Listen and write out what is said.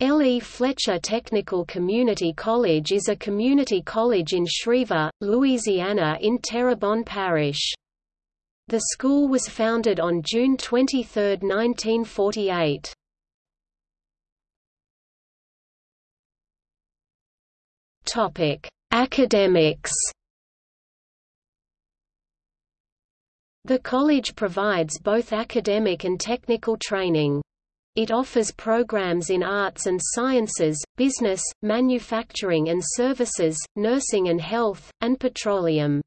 L. E. Fletcher Technical Community College is a community college in Schriever, Louisiana in Terrebonne Parish. The school was founded on June 23, 1948. Academics The college provides both academic and technical training. It offers programs in arts and sciences, business, manufacturing and services, nursing and health, and petroleum.